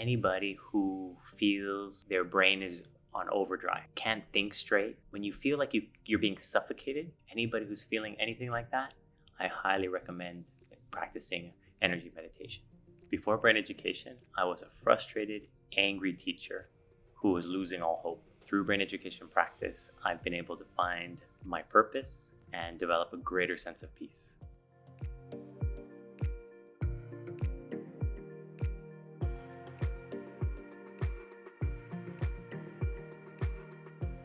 Anybody who feels their brain is on overdrive, can't think straight, when you feel like you, you're being suffocated, anybody who's feeling anything like that, I highly recommend practicing energy meditation. Before brain education, I was a frustrated, angry teacher who was losing all hope. Through brain education practice, I've been able to find my purpose and develop a greater sense of peace.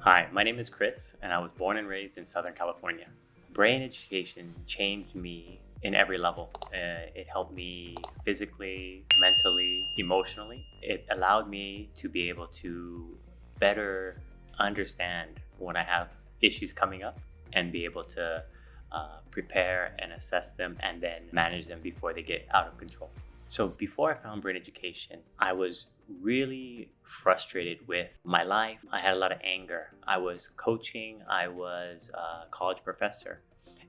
Hi, my name is Chris, and I was born and raised in Southern California. Brain education changed me in every level. Uh, it helped me physically, mentally, emotionally. It allowed me to be able to better understand when I have issues coming up and be able to uh, prepare and assess them and then manage them before they get out of control. So before I found brain education, I was really frustrated with my life. I had a lot of anger. I was coaching, I was a college professor,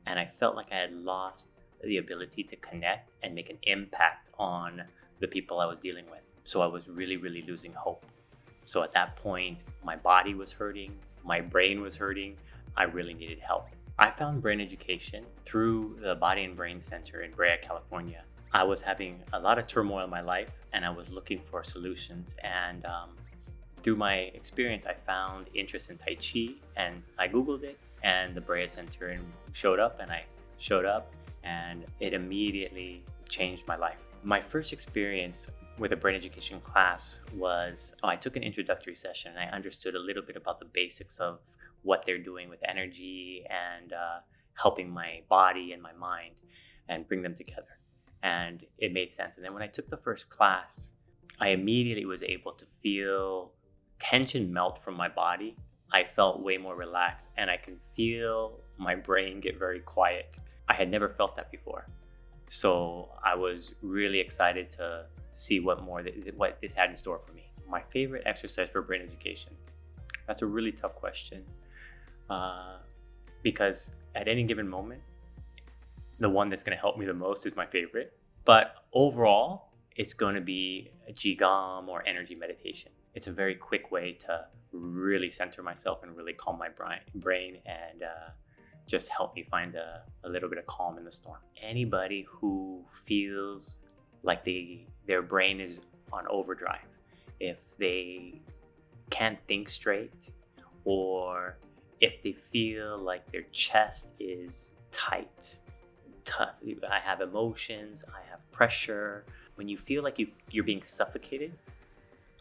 and I felt like I had lost the ability to connect and make an impact on the people I was dealing with. So I was really, really losing hope. So at that point, my body was hurting, my brain was hurting. I really needed help. I found brain education through the Body and Brain Center in Brea, California. I was having a lot of turmoil in my life and I was looking for solutions. And um, through my experience, I found interest in Tai Chi and I Googled it and the Brea Center showed up and I showed up and it immediately changed my life. My first experience with a brain education class was oh, I took an introductory session and I understood a little bit about the basics of what they're doing with energy and uh, helping my body and my mind and bring them together and it made sense. And then when I took the first class, I immediately was able to feel tension melt from my body. I felt way more relaxed and I can feel my brain get very quiet. I had never felt that before. So I was really excited to see what more, what this had in store for me. My favorite exercise for brain education. That's a really tough question uh, because at any given moment, the one that's going to help me the most is my favorite. But overall, it's going to be a Qigong or energy meditation. It's a very quick way to really center myself and really calm my brain and uh, just help me find a, a little bit of calm in the storm. Anybody who feels like they their brain is on overdrive, if they can't think straight, or if they feel like their chest is tight tough. I have emotions, I have pressure. When you feel like you, you're being suffocated,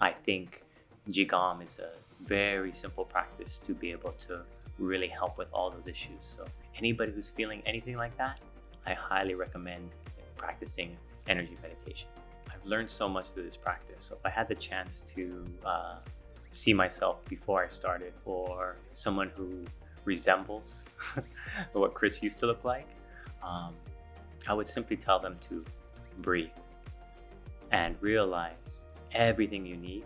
I think Qigong is a very simple practice to be able to really help with all those issues. So anybody who's feeling anything like that, I highly recommend practicing energy meditation. I've learned so much through this practice. So if I had the chance to uh, see myself before I started or someone who resembles what Chris used to look like, um, I would simply tell them to breathe and realize everything you need,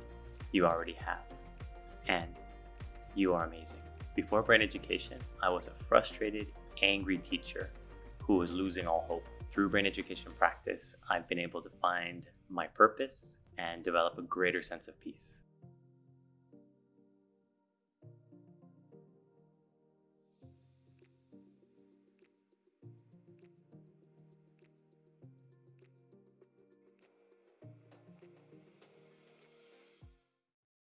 you already have. And you are amazing. Before brain education, I was a frustrated, angry teacher who was losing all hope. Through brain education practice, I've been able to find my purpose and develop a greater sense of peace.